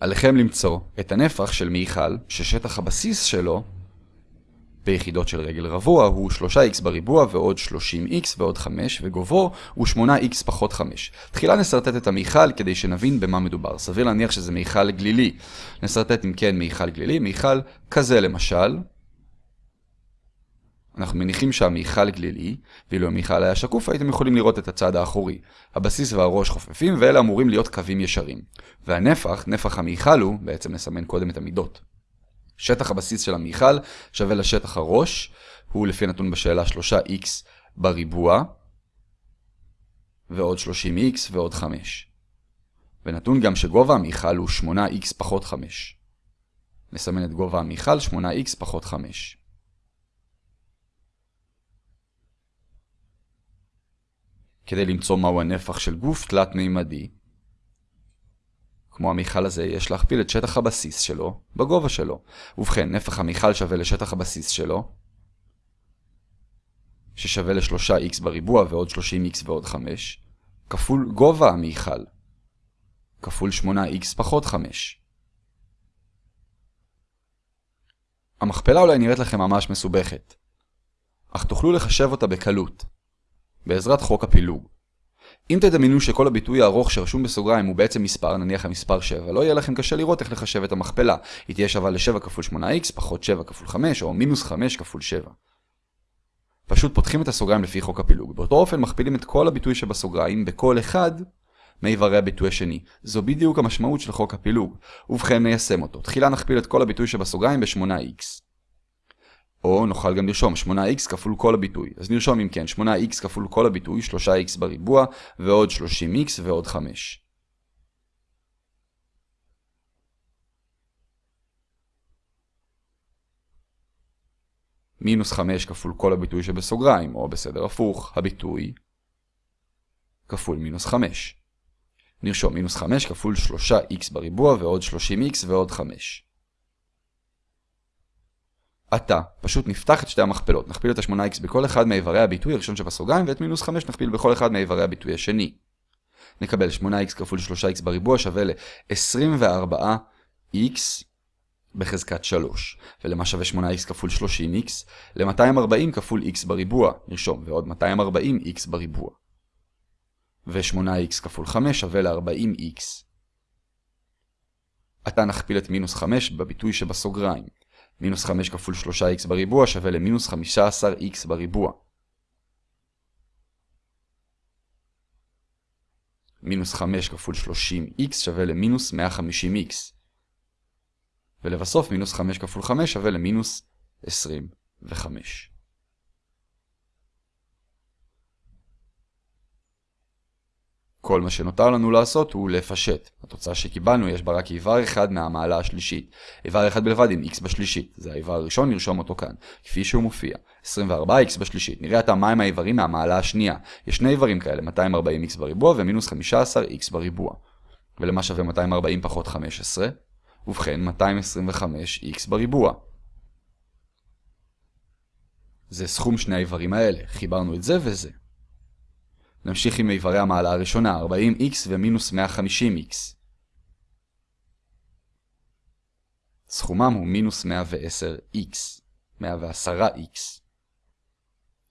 עליכם למצוא את הנפח של מיכל, ששטח הבסיס שלו ביחידות של רגל רבוע הוא 3x בריבוע ועוד 30x ועוד 5, וגובהו הוא 8x פחות 5. תחילה נסרטט את המיכל כדי שנבין במה מדובר. סביר להניח שזה מיכל גלילי. נסרטט אם כן מיכל גלילי, מיכל כזה למשל. אנחנו מניחים שהמיכל גלילי, ואילו המיכל היה שקוף הייתם יכולים לראות את הצד האחורי. הבסיס והראש חופפים ואלה אמורים להיות קווים ישרים. והנפח, נפח המיכל הוא, בעצם נסמן קודם את המידות. שטח הבסיס של המיכל שווה לשטח הראש, הוא לפי נתון בשאלה 3x בריבוע, ועוד 30x ועוד 5. ונתון גם שגובה המיכל הוא 8x פחות 5. נסמן את גובה המיכל 8x פחות 5. כדי למצוא מהו הנפח של גוף תלת-מימדי, כמו המיכל הזה, יש להכפיל את שטח הבסיס שלו בגובה שלו. ובכן, נפח המיכל שווה לשטח הבסיס שלו, ששווה ל-3x בריבוע ועוד 30x ועוד 5, כפול גובה המיכל, כפול 8x פחות 5. המכפלה אולי נראית לכם ממש מסובכת, אך תוכלו לחשב אותה בקלות, בעזרת חוק הפילוג. אם תדמיינו שכל הביטוי הארוך שרשום בסוגריים הוא בעצם מספר, נניח המספר 7, לא יהיה לכם קשה לראות איך לחשב את המכפלה. היא תהיה שווה ל-7 כפול 8x, פחות 7 כפול 5, או מינוס 5 כפול 7. פשוט פותחים את הסוגריים לפי חוק הפילוג. באותו אופן מכפילים את כל הביטוי שבסוגריים בכל אחד מאיברי הביטוי השני. זו בדיוק המשמעות של חוק הפילוג. ובכן ניישם אותו. תחילה נכפיל את כל הביטוי שבסוגריים ב-8x. או נוכל גם לרשום 8x כפול כל הביטוי. אז נרשום אם כן 8x כפול כל הביטוי, 3x בריבוע, ועוד 30x ועוד 5. מינוס 5 כפול כל הביטוי שבסוגריים, או בסדר הפוך, הביטוי כפול מינוס 5. נרשום מינוס 5 כפול 3x בריבוע ועוד 30x ועוד 5. עתה, פשוט נפתח את שתי המכפלות, נכפיל את ה-8x בכל אחד מאיברי הביטוי הראשון שבסוגריים, ואת מינוס 5 נכפיל בכל אחד מאיברי הביטוי השני. נקבל 8x כפול 3x בריבוע שווה ל-24x בחזקת 3. ולמה שווה 8x כפול 30x? ל-240 כפול x בריבוע, נרשום, ועוד 240x בריבוע. ו-8x כפול 5 שווה ל-40x. עתה נכפיל את מינוס 5 בביטוי שבסוגריים. מינוס 5 כפול 3x בריבוע שווה למינוס 15x בריבוע. מינוס 5 כפול 30x שווה למינוס 150x. ולבסוף מינוס 5 כפול 5 שווה למינוס 25. כל מה שנותר לנו לעשות הוא לפשט. התוצאה שקיבלנו יש בה רק איבר אחד מהמעלה השלישית. איבר אחד בלבד עם x בשלישית. זה האיבר הראשון, נרשום אותו כאן, כפי שהוא מופיע. 24x בשלישית. נראה עתה מהם האיברים מהמעלה השנייה. יש שני איברים כאלה, 240x בריבוע ומינוס 15x בריבוע. ולמה שווה 240 פחות 15? ובכן 225x בריבוע. זה סכום שני האיברים האלה. חיברנו את זה וזה. נמשיך עם איברי המעלה הראשונה, 40x ומינוס 150x. סכומם הוא מינוס 110x, 110x.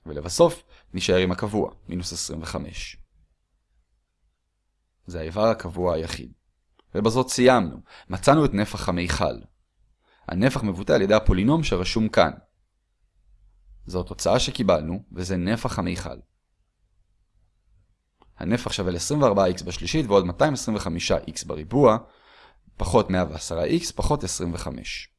ולבסוף, נשאר עם הקבוע, מינוס 25. זה האיבר הקבוע היחיד. ובזאת סיימנו. מצאנו את נפח המיכל. הנפח מבוטא על ידי הפולינום שרשום כאן. זו התוצאה שקיבלנו, וזה נפח המיכל. הנפח שווה ל-24x בשלישית ועוד 225x בריבוע, פחות 110x פחות 25.